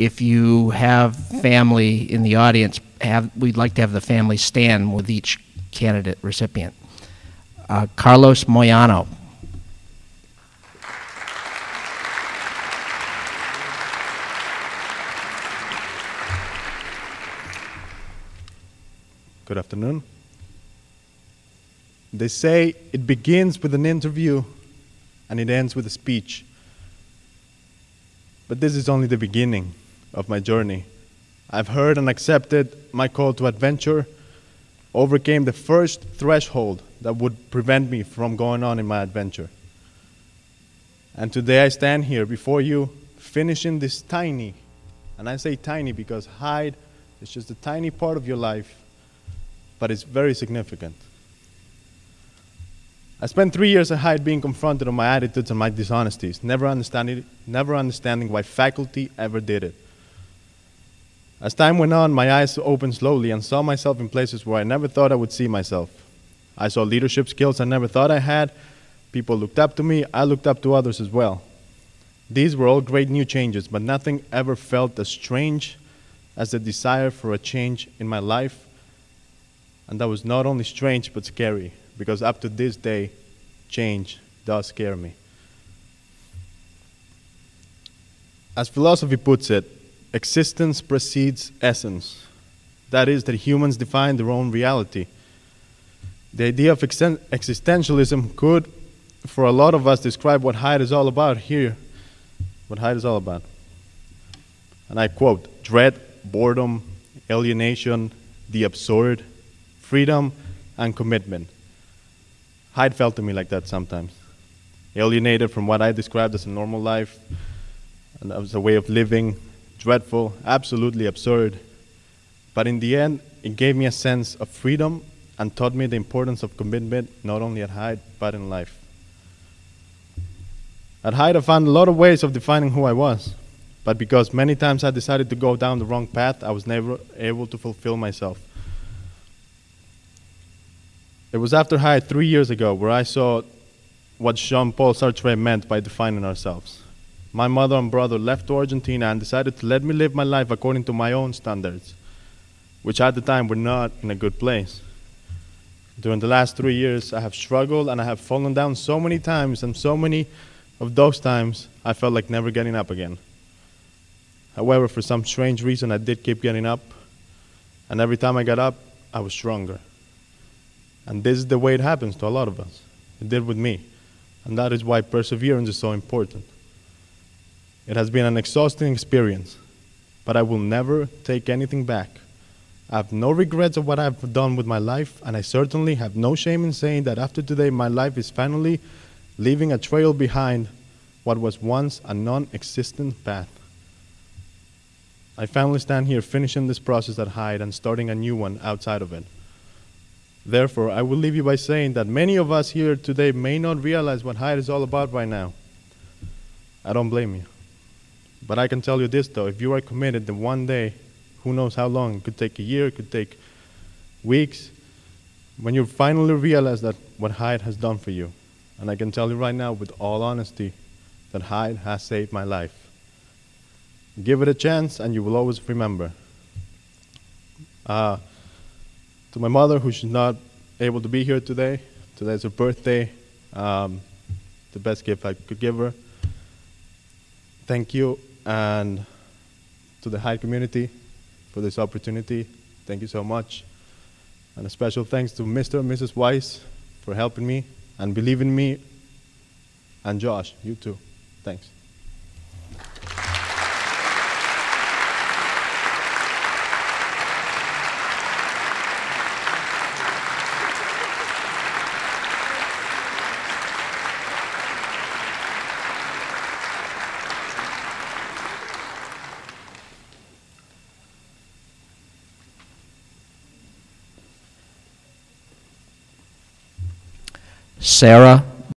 if you have family in the audience, have, we'd like to have the family stand with each candidate recipient. Uh, Carlos Moyano. Good afternoon. They say it begins with an interview and it ends with a speech. But this is only the beginning of my journey. I've heard and accepted my call to adventure, overcame the first threshold that would prevent me from going on in my adventure. And today I stand here before you, finishing this tiny, and I say tiny because Hyde is just a tiny part of your life but it's very significant. I spent three years at Hyde being confronted on my attitudes and my dishonesties, never understanding, never understanding why faculty ever did it. As time went on, my eyes opened slowly and saw myself in places where I never thought I would see myself. I saw leadership skills I never thought I had. People looked up to me, I looked up to others as well. These were all great new changes, but nothing ever felt as strange as the desire for a change in my life and that was not only strange, but scary, because up to this day, change does scare me. As philosophy puts it, existence precedes essence. That is, that humans define their own reality. The idea of existentialism could, for a lot of us, describe what Hyde is all about here. What Hyde is all about. And I quote dread, boredom, alienation, the absurd, freedom and commitment. Hyde felt to me like that sometimes. Alienated from what I described as a normal life, and as a way of living, dreadful, absolutely absurd. But in the end, it gave me a sense of freedom and taught me the importance of commitment, not only at Hyde, but in life. At Hyde, I found a lot of ways of defining who I was. But because many times I decided to go down the wrong path, I was never able to fulfill myself. It was after Hyde three years ago where I saw what Jean Paul Sartre meant by defining ourselves. My mother and brother left Argentina and decided to let me live my life according to my own standards, which at the time were not in a good place. During the last three years, I have struggled and I have fallen down so many times, and so many of those times I felt like never getting up again. However, for some strange reason, I did keep getting up, and every time I got up, I was stronger. And this is the way it happens to a lot of us. It did with me. And that is why perseverance is so important. It has been an exhausting experience, but I will never take anything back. I have no regrets of what I've done with my life, and I certainly have no shame in saying that after today, my life is finally leaving a trail behind what was once a non existent path. I finally stand here finishing this process at Hyde and starting a new one outside of it. Therefore, I will leave you by saying that many of us here today may not realize what Hyde is all about right now. I don't blame you. But I can tell you this though, if you are committed, then one day, who knows how long, it could take a year, it could take weeks, when you finally realize that what Hyde has done for you. And I can tell you right now with all honesty that Hyde has saved my life. Give it a chance and you will always remember. Uh, to my mother, who's not able to be here today. Today's her birthday. Um, the best gift I could give her. Thank you, and to the Hyde community for this opportunity. Thank you so much. And a special thanks to Mr. and Mrs. Weiss for helping me and believing in me, and Josh, you too. Thanks. Sarah